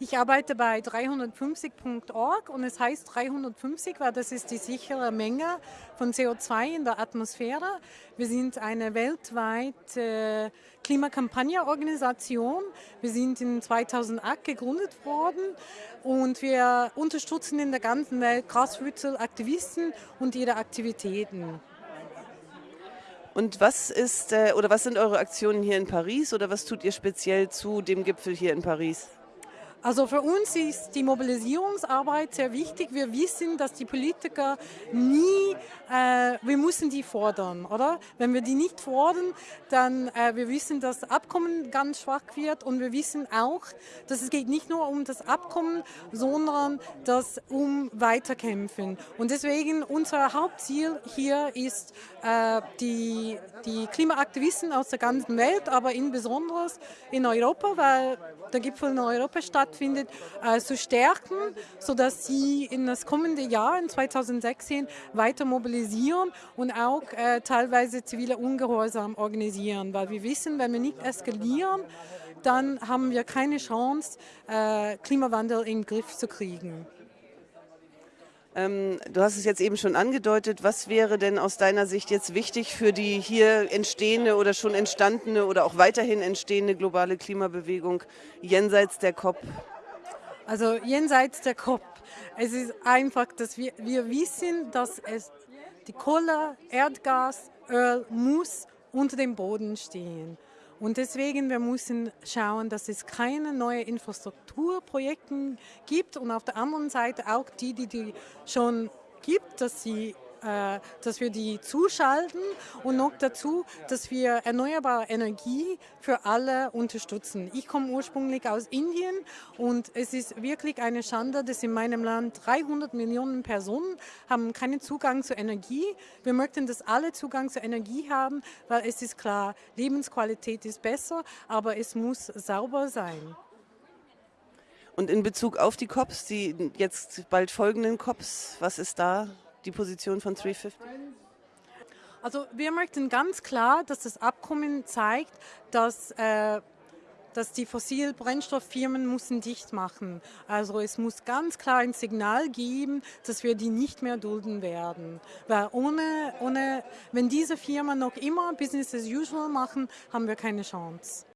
Ich arbeite bei 350.org und es heißt 350, weil das ist die sichere Menge von CO2 in der Atmosphäre. Wir sind eine weltweite Klimakampagneorganisation. Wir sind in 2008 gegründet worden und wir unterstützen in der ganzen Welt Grassroots-Aktivisten und ihre Aktivitäten. Und was ist äh, oder was sind eure Aktionen hier in Paris oder was tut ihr speziell zu dem Gipfel hier in Paris? Also für uns ist die Mobilisierungsarbeit sehr wichtig. Wir wissen, dass die Politiker nie, äh, wir müssen die fordern, oder? Wenn wir die nicht fordern, dann äh, wir wissen, dass das Abkommen ganz schwach wird und wir wissen auch, dass es geht nicht nur um das Abkommen, sondern das um Weiterkämpfen. Und deswegen unser Hauptziel hier ist, äh, die, die Klimaaktivisten aus der ganzen Welt, aber insbesondere in Europa, weil der Gipfel in Europa stattfindet, stattfindet, äh, zu stärken, sodass sie in das kommende Jahr, in 2016, weiter mobilisieren und auch äh, teilweise zivile Ungehorsam organisieren. Weil wir wissen, wenn wir nicht eskalieren, dann haben wir keine Chance, äh, Klimawandel in den Griff zu kriegen. Ähm, du hast es jetzt eben schon angedeutet. Was wäre denn aus deiner Sicht jetzt wichtig für die hier entstehende oder schon entstandene oder auch weiterhin entstehende globale Klimabewegung jenseits der COP? Also jenseits der COP. Es ist einfach, dass wir, wir wissen, dass es die Kohle, Erdgas, Öl muss unter dem Boden stehen. Und deswegen, wir müssen schauen, dass es keine neuen Infrastrukturprojekte gibt. Und auf der anderen Seite auch die, die, die schon gibt, dass sie äh, dass wir die zuschalten und noch dazu, dass wir erneuerbare Energie für alle unterstützen. Ich komme ursprünglich aus Indien und es ist wirklich eine Schande, dass in meinem Land 300 Millionen Personen haben keinen Zugang zu Energie. Wir möchten, dass alle Zugang zu Energie haben, weil es ist klar, Lebensqualität ist besser, aber es muss sauber sein. Und in Bezug auf die COPs, die jetzt bald folgenden COPs, was ist da die Position von 350? Also wir möchten ganz klar, dass das Abkommen zeigt, dass äh, dass die Fossilbrennstofffirmen müssen dicht machen. Also es muss ganz klar ein Signal geben, dass wir die nicht mehr dulden werden. Weil ohne, ohne, wenn diese Firmen noch immer Business as usual machen, haben wir keine Chance.